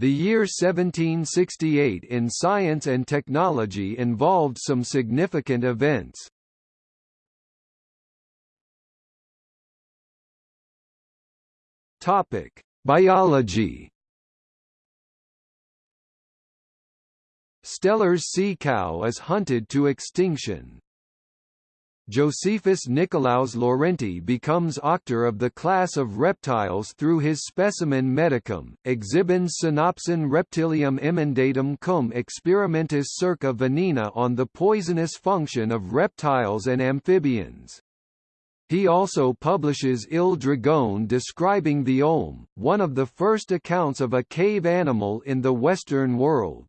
The year 1768 in science and technology involved some significant events. Topic: Biology. Steller's sea cow is hunted to extinction. Josephus Nicolaus Laurenti becomes auctor of the class of reptiles through his Specimen medicum, exhibens synopsin reptilium emendatum cum experimentis circa venena on the poisonous function of reptiles and amphibians. He also publishes Il Dragone describing the olm, one of the first accounts of a cave animal in the Western world.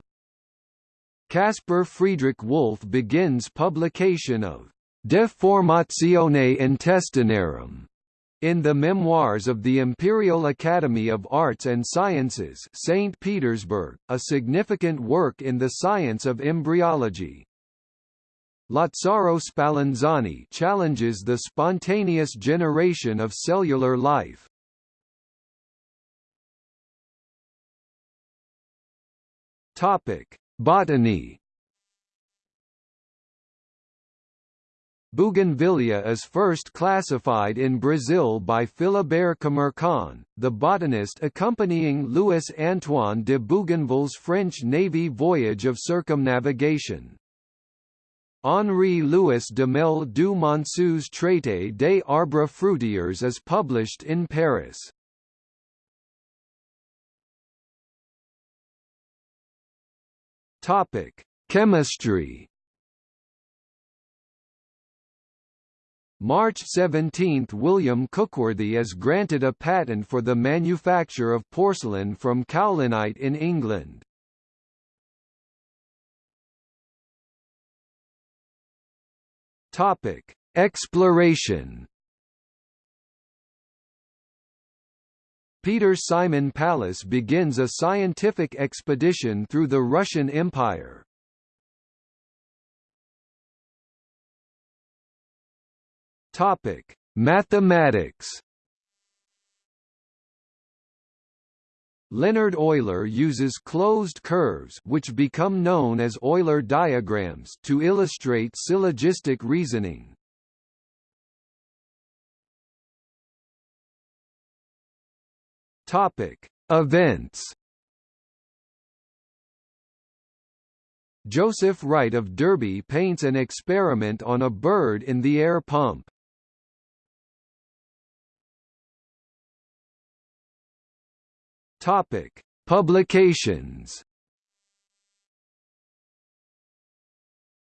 Caspar Friedrich Wolff begins publication of De Formatione Intestinorum in the Memoirs of the Imperial Academy of Arts and Sciences St. Petersburg, a significant work in the science of embryology. Lazzaro Spallanzani challenges the spontaneous generation of cellular life. Topic: Botany. Bougainvillea is first classified in Brazil by Philibert Commerson, the botanist accompanying Louis Antoine de Bougainville's French Navy voyage of circumnavigation. Henri-Louis Mel du Monceau's Traité des arbres fruitiers is published in Paris. Chemistry. March 17 – William Cookworthy is granted a patent for the manufacture of porcelain from kaolinite in England. Topic: Exploration. Peter Simon Pallas begins a scientific expedition through the Russian Empire. Topic: Mathematics. Leonhard Euler uses closed curves which become known as Euler diagrams to illustrate syllogistic reasoning. Topic: Events. Joseph Wright of Derby paints an experiment on a bird in the air pump. Topic: Publications.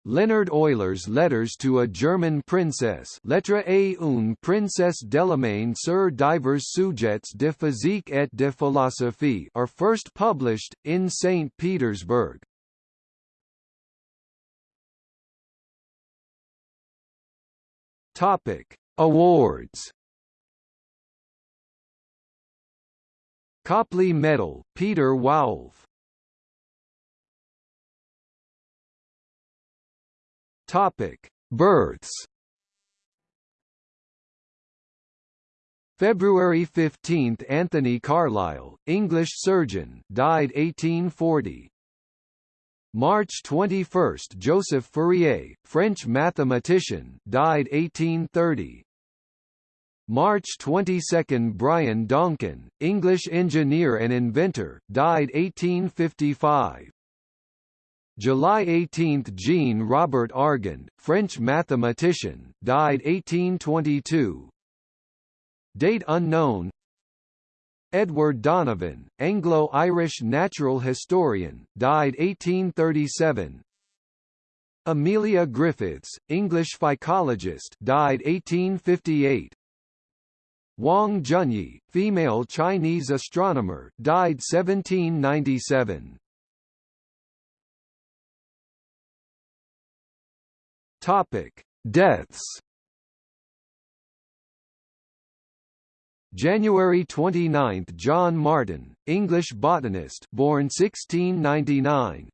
Leonhard Euler's letters to a German princess Lettre à une princesse d'Allemagne sur divers sujets de physique et de philosophie are first published, in St. Petersburg. Topic. Awards Copley Medal, Peter Woulfe. Topic: Births. February 15 – Anthony Carlisle, English surgeon died 1840. March 21 – Joseph Fourier, French mathematician died 1830. March 22 – Brian Donkin, English engineer and inventor, died 1855. July 18 – Jean Robert Argand, French mathematician, died 1822. Date unknown Edward Donovan, Anglo-Irish natural historian, died 1837. Amelia Griffiths, English phycologist, died 1858. Wang Zhenyi, female Chinese astronomer, died 1797. Topic: Deaths. January 29 – John Martyn, English botanist born 1699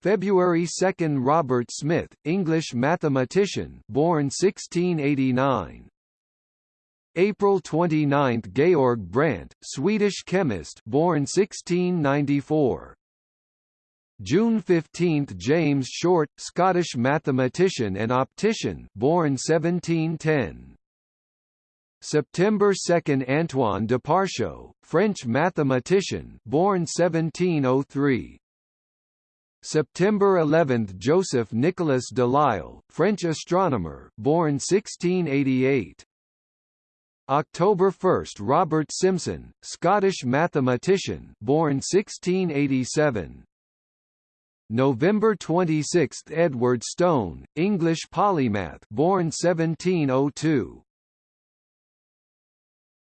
February 2 – Robert Smith, English mathematician born 1689 April 29 – Georg Brandt, Swedish chemist born 1694. June 15 – James Short, Scottish mathematician and optician born 1710. September 2 – Antoine de Deparcieux, French mathematician born 1703. September 11 – Joseph Nicolas Delisle, French astronomer born 1688. October 1 – Robert Simson, Scottish mathematician born 1687. November 26 – Edward Stone, English polymath born 1702.